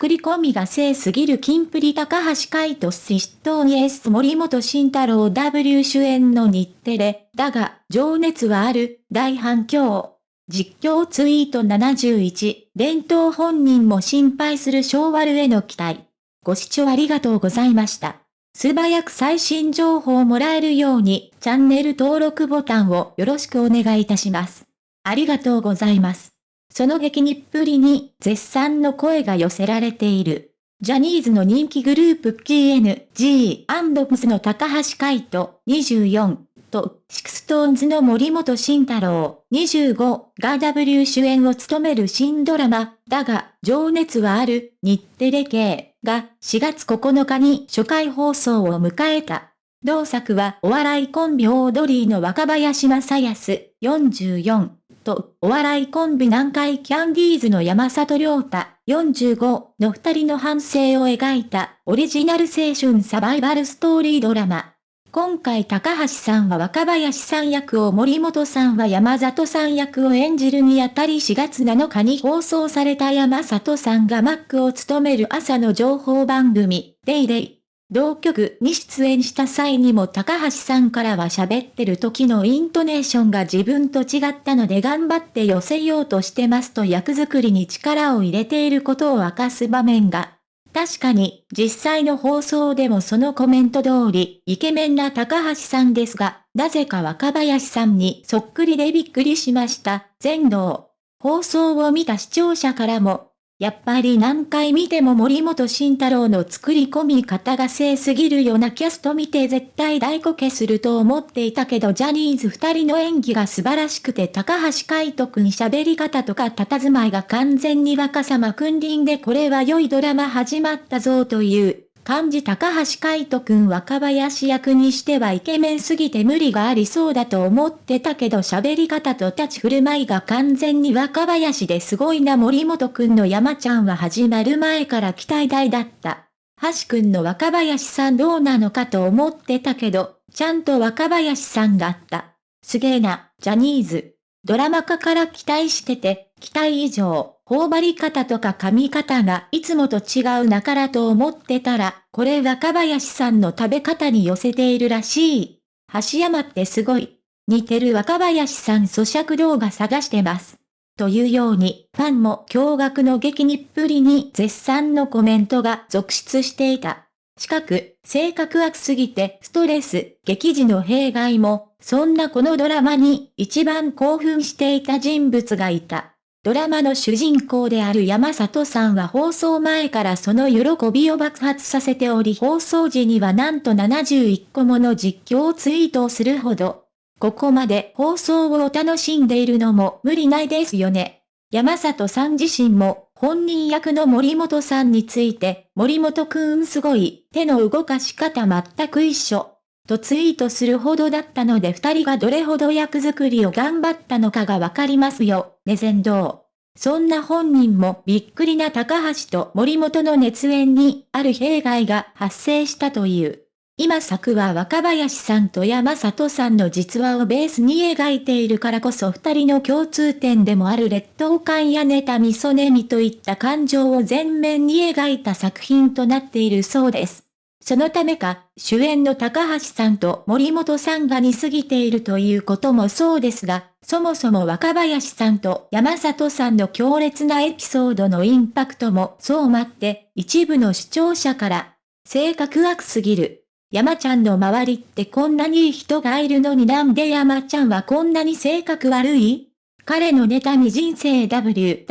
作り込みが正すぎる金プリ高橋海人シットイエス森本慎太郎 W 主演の日テレ、だが、情熱はある、大反響。実況ツイート71、伝統本人も心配する昭和への期待。ご視聴ありがとうございました。素早く最新情報をもらえるように、チャンネル登録ボタンをよろしくお願いいたします。ありがとうございます。その激似っぷりに絶賛の声が寄せられている。ジャニーズの人気グループ KNG&PS の高橋海人24と SixTONES の森本慎太郎25が W 主演を務める新ドラマ。だが情熱はある。日テレ系。が4月9日に初回放送を迎えた。同作はお笑いコンビオードリーの若林正恭44と、お笑いコンビ南海キャンディーズの山里亮太、45の二人の反省を描いたオリジナル青春サバイバルストーリードラマ。今回高橋さんは若林さん役を森本さんは山里さん役を演じるにあたり4月7日に放送された山里さんがマックを務める朝の情報番組、デイデイ同局に出演した際にも高橋さんからは喋ってる時のイントネーションが自分と違ったので頑張って寄せようとしてますと役作りに力を入れていることを明かす場面が。確かに、実際の放送でもそのコメント通り、イケメンな高橋さんですが、なぜか若林さんにそっくりでびっくりしました。全道。放送を見た視聴者からも、やっぱり何回見ても森本慎太郎の作り込み方が正すぎるようなキャスト見て絶対大こけすると思っていたけどジャニーズ二人の演技が素晴らしくて高橋海人くん喋り方とか佇まいが完全に若さま君臨でこれは良いドラマ始まったぞという漢字高橋海人くん若林役にしてはイケメンすぎて無理がありそうだと思ってたけど喋り方と立ち振る舞いが完全に若林ですごいな森本くんの山ちゃんは始まる前から期待大だった。橋くんの若林さんどうなのかと思ってたけど、ちゃんと若林さんだった。すげえな、ジャニーズ。ドラマ化から期待してて、期待以上、頬張り方とか髪型がいつもと違うなからと思ってたら、これ若林さんの食べ方に寄せているらしい。橋山ってすごい。似てる若林さん咀嚼動画探してます。というように、ファンも驚愕の激にっぷりに絶賛のコメントが続出していた。近く、性格悪すぎてストレス、激時の弊害も、そんなこのドラマに一番興奮していた人物がいた。ドラマの主人公である山里さんは放送前からその喜びを爆発させており放送時にはなんと71個もの実況ツイートをするほど。ここまで放送を楽しんでいるのも無理ないですよね。山里さん自身も本人役の森本さんについて、森本くんすごい、手の動かし方全く一緒。とツイートするほどだったので二人がどれほど役作りを頑張ったのかがわかりますよ、ね全道。そんな本人もびっくりな高橋と森本の熱演にある弊害が発生したという。今作は若林さんと山里さんの実話をベースに描いているからこそ二人の共通点でもある劣等感や妬みそねみといった感情を前面に描いた作品となっているそうです。そのためか、主演の高橋さんと森本さんが似すぎているということもそうですが、そもそも若林さんと山里さんの強烈なエピソードのインパクトもそう待って、一部の視聴者から、性格悪すぎる。山ちゃんの周りってこんなにいい人がいるのになんで山ちゃんはこんなに性格悪い？彼の妬み人生 WWWW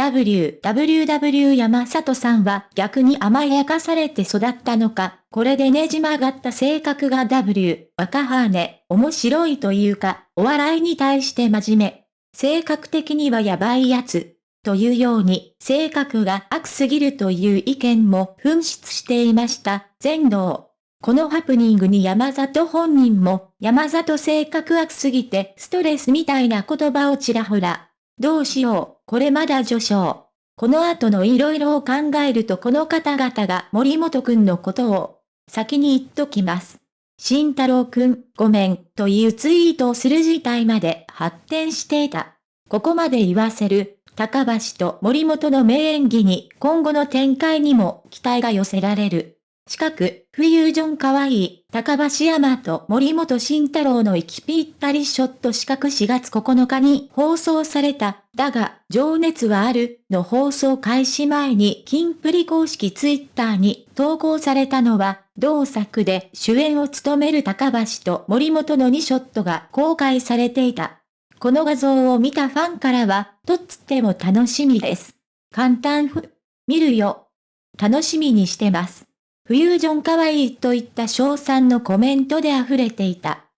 山里さんは逆に甘やかされて育ったのか、これでねじ曲がった性格が W、若羽ね、面白いというか、お笑いに対して真面目。性格的にはやばいやつ。というように、性格が悪すぎるという意見も噴出していました。全道。このハプニングに山里本人も、山里性格悪すぎてストレスみたいな言葉をちらほら。どうしよう、これまだ序章。この後の色々を考えるとこの方々が森本くんのことを、先に言っときます。慎太郎くん、ごめん、というツイートをする事態まで発展していた。ここまで言わせる、高橋と森本の名演技に今後の展開にも期待が寄せられる。近く、フュージョン可愛いい、高橋山と森本慎太郎の息ぴったりショット四角4月9日に放送された、だが、情熱はある、の放送開始前にキンプリ公式ツイッターに投稿されたのは、同作で主演を務める高橋と森本の2ショットが公開されていた。この画像を見たファンからは、とっつっても楽しみです。簡単ふ、見るよ。楽しみにしてます。フュージョン可愛いといった賞賛のコメントで溢れていた。